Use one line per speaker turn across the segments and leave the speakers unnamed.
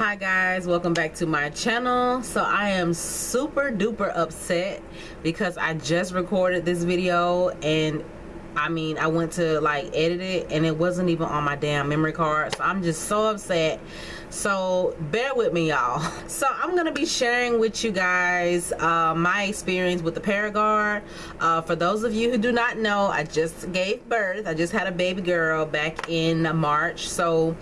hi guys. Welcome back to my channel. So i am super duper upset because i just recorded this video and i mean i went to like edit it and it wasn't even on my damn memory card. So i'm just so upset. So bear with me y'all. So i'm gonna be sharing with you guys uh, my experience with the paragard. Uh, for those of you who do not know i just gave birth. I just had a baby girl back in march. So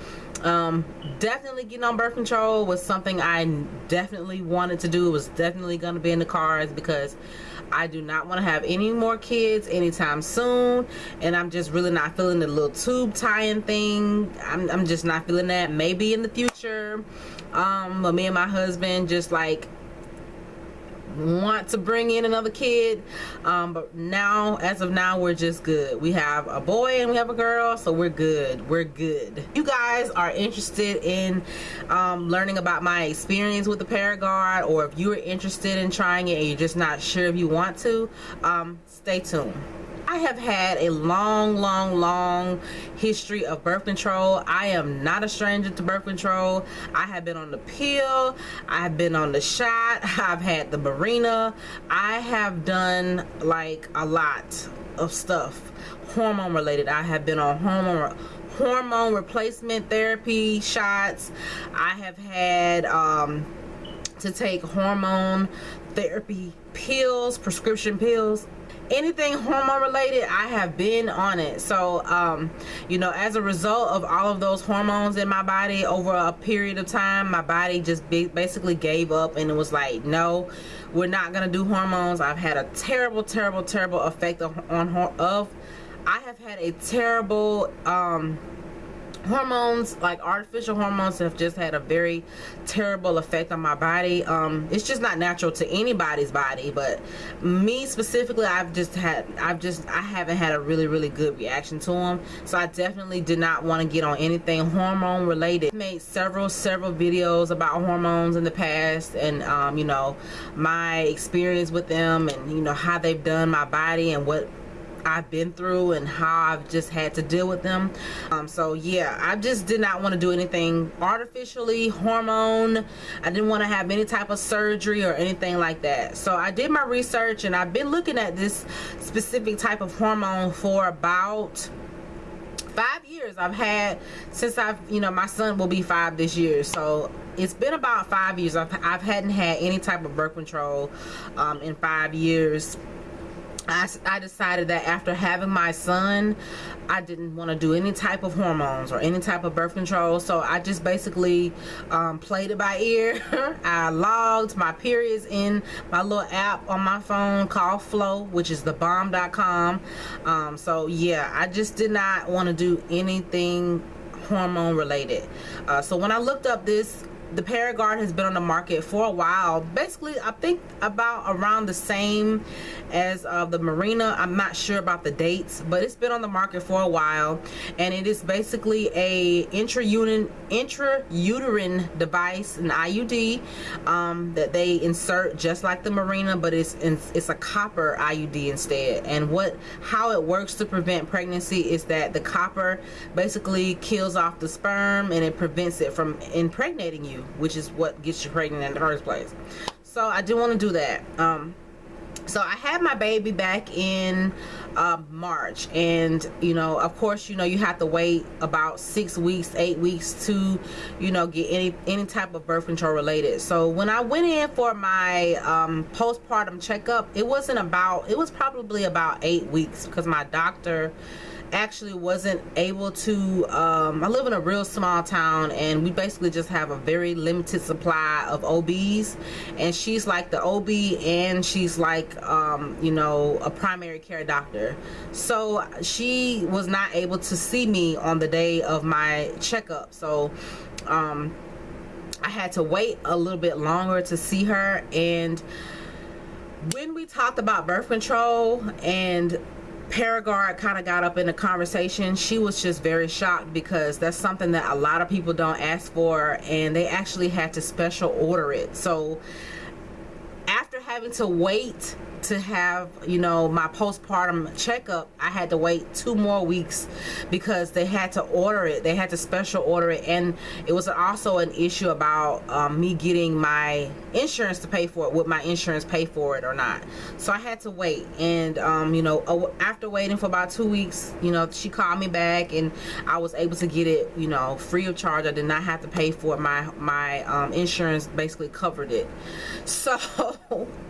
um definitely getting on birth control was something i definitely wanted to do. It was definitely going to be in the cards because i do not want to have any more kids anytime soon. And i'm just really not feeling the little tube tying thing. I'm, I'm just not feeling that. Maybe in the future um but me and my husband just like want to bring in another kid. Um, but now as of now we're just good. We have a boy and we have a girl so we're good. We're good. You guys are interested in um, learning about my experience with the Paragard or if you are interested in trying it and you're just not sure if you want to um, stay tuned I have had a long, long, long history of birth control. I am not a stranger to birth control. I have been on the pill. I have been on the shot. I've had the Mirena. I have done like a lot of stuff hormone related. I have been on hormone hormone replacement therapy shots. I have had um, to take hormone therapy pills, prescription pills anything hormone related i have been on it. So um you know as a result of all of those hormones in my body over a period of time my body just basically gave up and it was like no we're not gonna do hormones. I've had a terrible terrible terrible effect on, on of i have had a terrible um hormones like artificial hormones have just had a very terrible effect on my body. Um it's just not natural to anybody's body but me specifically i've just had i've just i haven't had a really really good reaction to them so i definitely did not want to get on anything hormone related. I made several several videos about hormones in the past and um you know my experience with them and you know how they've done my body and what I've been through and how I've just had to deal with them. Um, so yeah, I just did not want to do anything artificially, hormone. I didn't want to have any type of surgery or anything like that. So I did my research and I've been looking at this specific type of hormone for about five years I've had since I've you know my son will be five this year so it's been about five years I've, I've hadn't had any type of birth control um, in five years I, I decided that after having my son I didn't want to do any type of hormones or any type of birth control. So I just basically um, played it by ear. I logged my periods in my little app on my phone called Flo, which is the bomb.com um, so yeah I just did not want to do anything hormone related. Uh, so when I looked up this the Paragard has been on the market for a while. Basically I think about around the same as uh, the Mirena. I'm not sure about the dates but it's been on the market for a while. And it is basically a intrauterine device an IUD um, that they insert just like the Mirena, but it's it's a copper IUD instead. And what how it works to prevent pregnancy is that the copper basically kills off the sperm and it prevents it from impregnating you which is what gets you pregnant in the first place. So I didn't want to do that. Um, so I had my baby back in uh, March and you know of course you know you have to wait about six weeks eight weeks to you know get any any type of birth control related. So when I went in for my um, postpartum checkup it wasn't about it was probably about eight weeks because my doctor actually wasn't able to um, I live in a real small town and we basically just have a very limited supply of OBs and she's like the OB and she's like um, you know a primary care doctor. So she was not able to see me on the day of my checkup. So um, I had to wait a little bit longer to see her. And when we talked about birth control and Paragard kind of got up in the conversation. She was just very shocked because that's something that a lot of people don't ask for and they actually had to special order it. So having to wait to have you know my postpartum checkup i had to wait two more weeks because they had to order it. They had to special order it. And it was also an issue about um, me getting my insurance to pay for it would my insurance pay for it or not. So i had to wait. And um, you know after waiting for about two weeks you know she called me back and i was able to get it you know free of charge. I did not have to pay for it. My my um, insurance basically covered it. So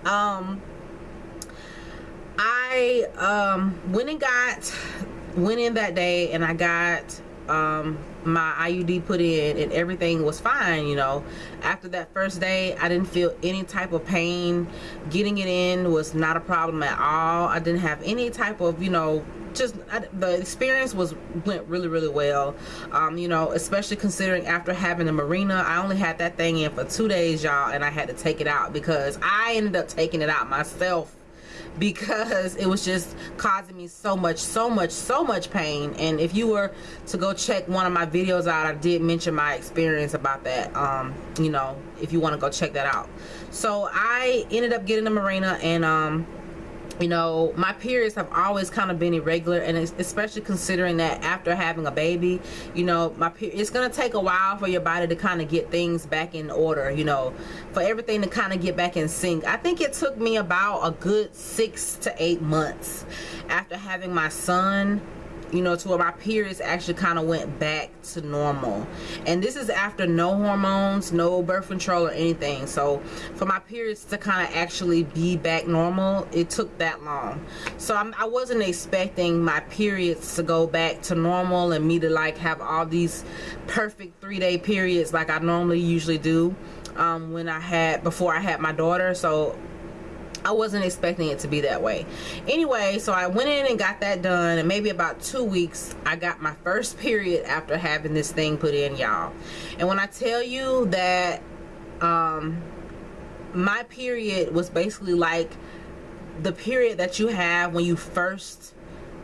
um I um, went and got went in that day and I got um, my IUD put in and everything was fine you know. After that first day I didn't feel any type of pain. Getting it in was not a problem at all. I didn't have any type of you know just I, the experience was went really really well. Um, you know especially considering after having the Mirena I only had that thing in for two days y'all and I had to take it out because I ended up taking it out myself because it was just causing me so much so much so much pain. And if you were to go check one of my videos out I did mention my experience about that um you know if you want to go check that out. So I ended up getting the Mirena and um you know my periods have always kind of been irregular and especially considering that after having a baby you know my it's gonna take a while for your body to kind of get things back in order you know for everything to kind of get back in sync. I think it took me about a good six to eight months after having my son you know to where my periods actually kind of went back to normal. And this is after no hormones no birth control or anything. So for my periods to kind of actually be back normal it took that long. So I'm, I was not expecting my periods to go back to normal and me to like have all these perfect three-day periods like I normally usually do um, when I had before I had my daughter. So I wasn't expecting it to be that way. Anyway, so I went in and got that done and maybe about two weeks I got my first period after having this thing put in y'all. And when I tell you that um, my period was basically like the period that you have when you first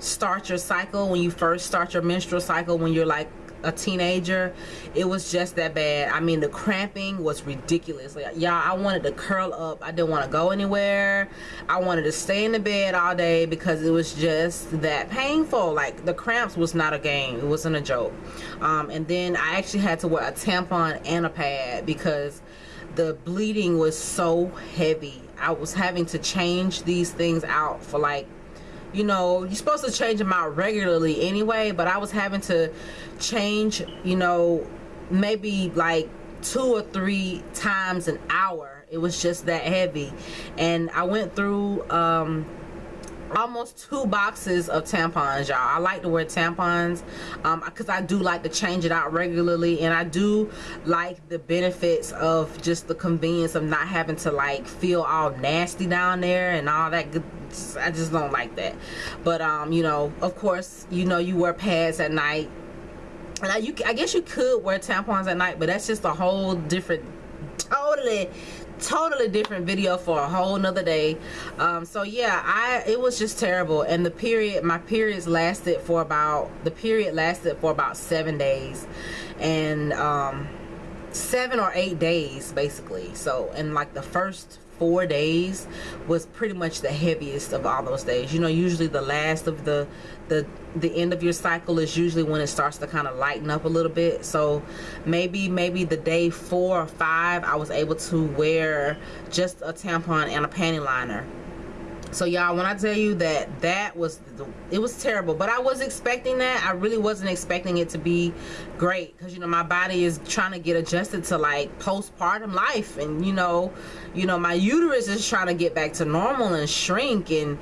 start your cycle, when you first start your menstrual cycle, when you're like a teenager it was just that bad. I mean the cramping was ridiculous. Like y'all i wanted to curl up. I didn't want to go anywhere. I wanted to stay in the bed all day because it was just that painful. Like the cramps was not a game. It wasn't a joke. Um, and then i actually had to wear a tampon and a pad because the bleeding was so heavy. I was having to change these things out for like you know you're supposed to change them out regularly anyway but I was having to change you know maybe like two or three times an hour. It was just that heavy. And I went through um almost two boxes of tampons y'all. I like to wear tampons um because i do like to change it out regularly and i do like the benefits of just the convenience of not having to like feel all nasty down there and all that good i just don't like that. But um you know of course you know you wear pads at night. And I, you, I guess you could wear tampons at night but that's just a whole different totally totally different video for a whole nother day. Um, so yeah i it was just terrible. And the period my periods lasted for about the period lasted for about seven days. And um, seven or eight days basically. So in like the first four days was pretty much the heaviest of all those days. You know usually the last of the the the end of your cycle is usually when it starts to kind of lighten up a little bit. So maybe maybe the day four or five I was able to wear just a tampon and a panty liner so y'all when i tell you that that was it was terrible but i was expecting that. I really wasn't expecting it to be great because you know my body is trying to get adjusted to like postpartum life and you know you know my uterus is trying to get back to normal and shrink and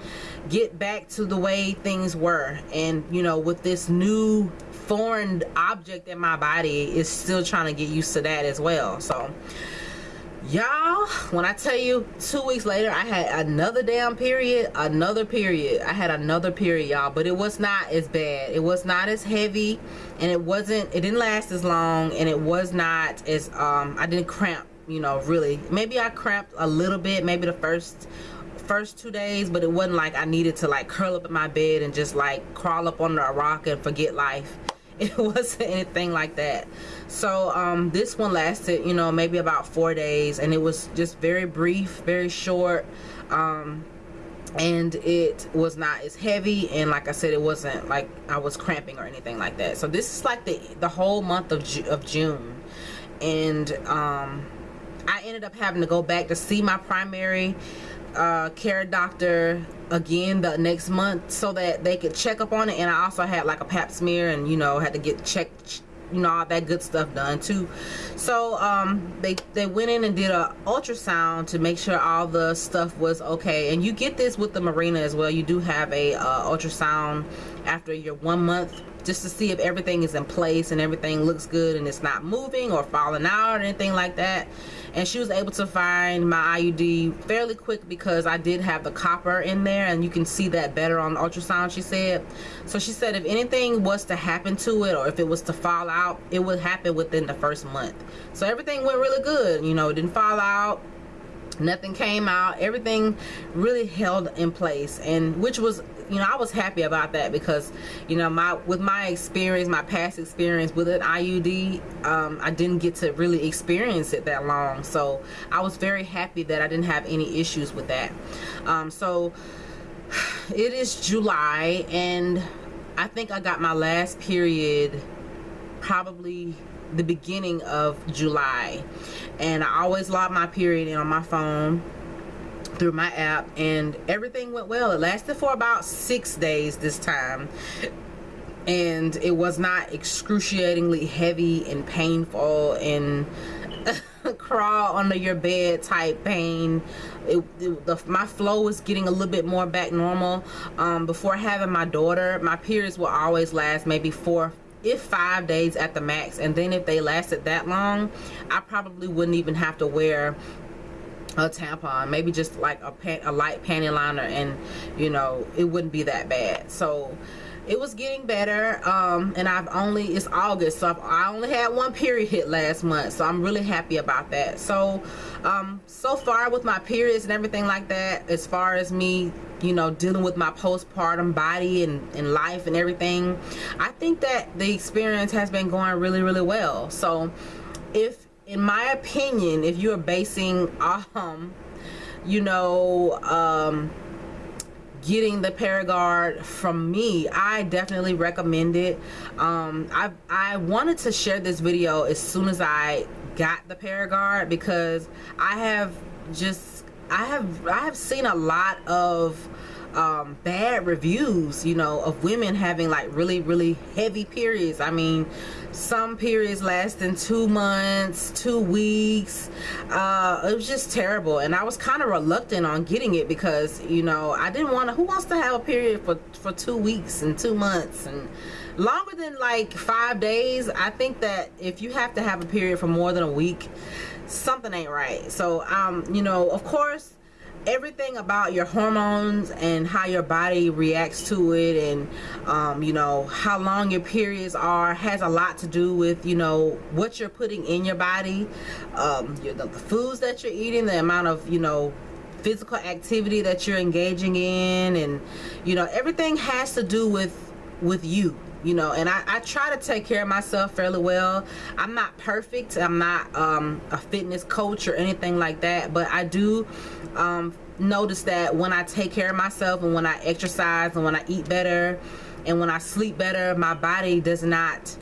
get back to the way things were. And you know with this new foreign object in my body is still trying to get used to that as well. So y'all when i tell you two weeks later i had another damn period another period. I had another period y'all but it was not as bad. It was not as heavy and it wasn't it didn't last as long and it was not as um i didn't cramp you know really. Maybe i cramped a little bit maybe the first first two days but it wasn't like i needed to like curl up in my bed and just like crawl up under a rock and forget life it wasn't anything like that. So um, this one lasted you know maybe about four days and it was just very brief very short um, and it was not as heavy and like I said it wasn't like I was cramping or anything like that. So this is like the the whole month of, Ju of June and um, I ended up having to go back to see my primary uh, care doctor again the next month so that they could check up on it. And I also had like a pap smear and you know had to get checked you know all that good stuff done too. So um they they went in and did a ultrasound to make sure all the stuff was okay. And you get this with the Mirena as well. You do have a uh, ultrasound after your one month just to see if everything is in place and everything looks good and it's not moving or falling out or anything like that and she was able to find my IUD fairly quick because I did have the copper in there and you can see that better on the ultrasound she said. So she said if anything was to happen to it or if it was to fall out it would happen within the first month. So everything went really good you know it didn't fall out nothing came out everything really held in place and which was you know I was happy about that because you know my with my experience my past experience with an IUD um, I didn't get to really experience it that long. So I was very happy that I didn't have any issues with that. Um, so it is July and I think I got my last period probably the beginning of July. And I always log my period in on my phone through my app and everything went well. It lasted for about six days this time and it was not excruciatingly heavy and painful and crawl under your bed type pain. It, it, the, my flow was getting a little bit more back normal. Um, before having my daughter my periods will always last maybe four if five days at the max and then if they lasted that long I probably wouldn't even have to wear a tampon maybe just like a, a light panty liner and you know it wouldn't be that bad. So it was getting better um, and I've only it's August so I've, i only had one period hit last month so I'm really happy about that. So um, so far with my periods and everything like that as far as me you know dealing with my postpartum body and, and life and everything I think that the experience has been going really really well. So if in my opinion if you're basing um you know um getting the Paragard from me I definitely recommend it. Um I I wanted to share this video as soon as I got the Paragard because I have just I have I have seen a lot of um, bad reviews you know of women having like really really heavy periods. I mean some periods lasting two months two weeks. Uh, it was just terrible. And I was kind of reluctant on getting it because you know I didn't want to who wants to have a period for for two weeks and two months and longer than like five days? I think that if you have to have a period for more than a week something ain't right. So um you know of course everything about your hormones and how your body reacts to it and um, you know how long your periods are has a lot to do with you know what you're putting in your body um, the, the foods that you're eating the amount of you know physical activity that you're engaging in and you know everything has to do with with you you know and I, I, try to take care of myself fairly well. I'm not perfect. I'm not um, a fitness coach or anything like that but I do um, notice that when I take care of myself and when I exercise and when I eat better and when I sleep better my body does not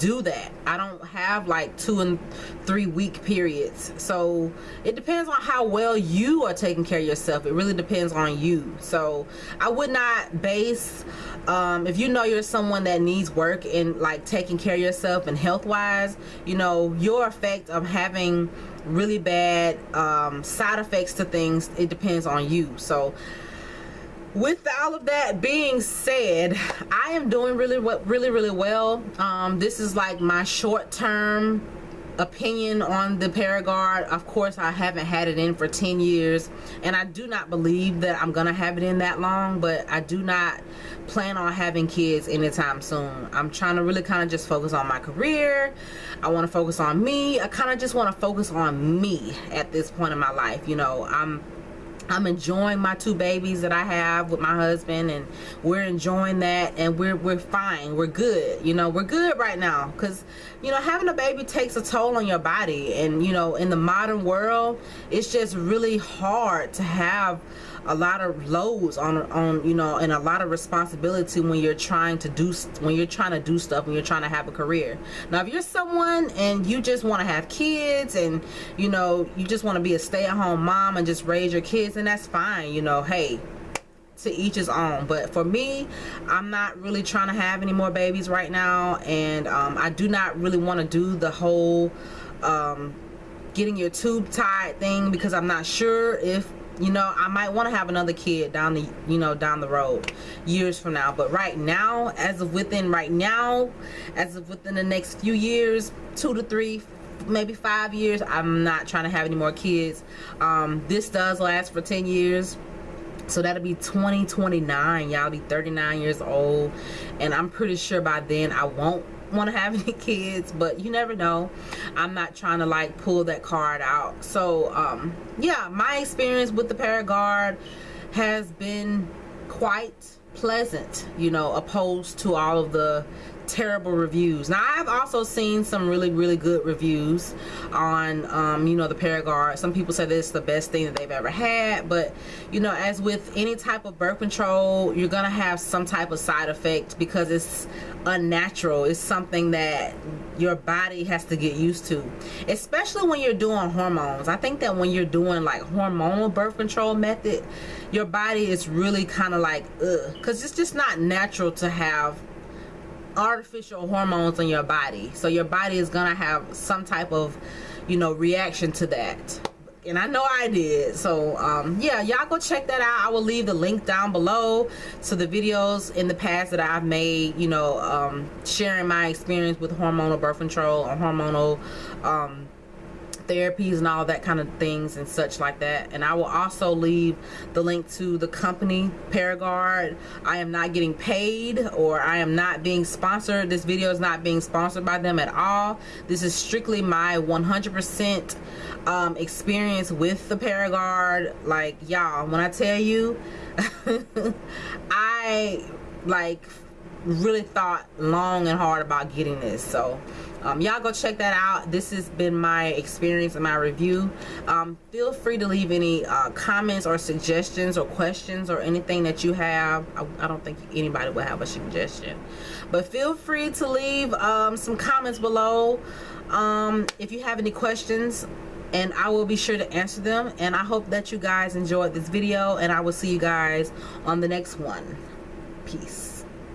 do that. I don't have like two and three week periods. So it depends on how well you are taking care of yourself. It really depends on you. So I would not base um, if you know you're someone that needs work in like taking care of yourself and health wise you know your effect of having really bad um, side effects to things it depends on you. So with all of that being said i am doing really what really really well. Um, this is like my short-term opinion on the Paragard. Of course I haven't had it in for 10 years and I do not believe that I'm gonna have it in that long but I do not plan on having kids anytime soon. I'm trying to really kind of just focus on my career. I want to focus on me. I kind of just want to focus on me at this point in my life you know. I'm I'm enjoying my two babies that I have with my husband and we're enjoying that and we're we're fine. We're good. You know, we're good right now cuz you know, having a baby takes a toll on your body and you know, in the modern world, it's just really hard to have a lot of loads on on you know and a lot of responsibility when you're trying to do when you're trying to do stuff when you're trying to have a career. Now if you're someone and you just want to have kids and you know you just want to be a stay-at-home mom and just raise your kids and that's fine you know hey to each his own. But for me i'm not really trying to have any more babies right now. And um, i do not really want to do the whole um, getting your tube tied thing because i'm not sure if you know i might want to have another kid down the you know down the road years from now. But right now as of within right now as of within the next few years two to three maybe five years i'm not trying to have any more kids. Um, this does last for 10 years. So that'll be 2029 y'all be 39 years old. And i'm pretty sure by then i won't want to have any kids but you never know. I'm not trying to like pull that card out. So um yeah my experience with the paragard has been quite pleasant you know opposed to all of the terrible reviews. Now i've also seen some really really good reviews on um, you know the paragard. Some people say this is the best thing that they've ever had but you know as with any type of birth control you're gonna have some type of side effect because it's unnatural. It's something that your body has to get used to especially when you're doing hormones. I think that when you're doing like hormonal birth control method your body is really kind of like because it's just not natural to have artificial hormones in your body. So your body is gonna have some type of you know reaction to that. And I know I did. So um, yeah y'all go check that out. I will leave the link down below to the videos in the past that I've made you know um, sharing my experience with hormonal birth control or hormonal um, therapies and all that kind of things and such like that. And I will also leave the link to the company Paragard. I am not getting paid or I am not being sponsored. This video is not being sponsored by them at all. This is strictly my 100% um, experience with the Paragard. Like y'all when I tell you I like really thought long and hard about getting this. So um, y'all go check that out. This has been my experience and my review. Um, feel free to leave any uh, comments or suggestions or questions or anything that you have. I, I, don't think anybody will have a suggestion. But feel free to leave um, some comments below. Um, if you have any questions and I will be sure to answer them. And I hope that you guys enjoyed this video and I will see you guys on the next one. Peace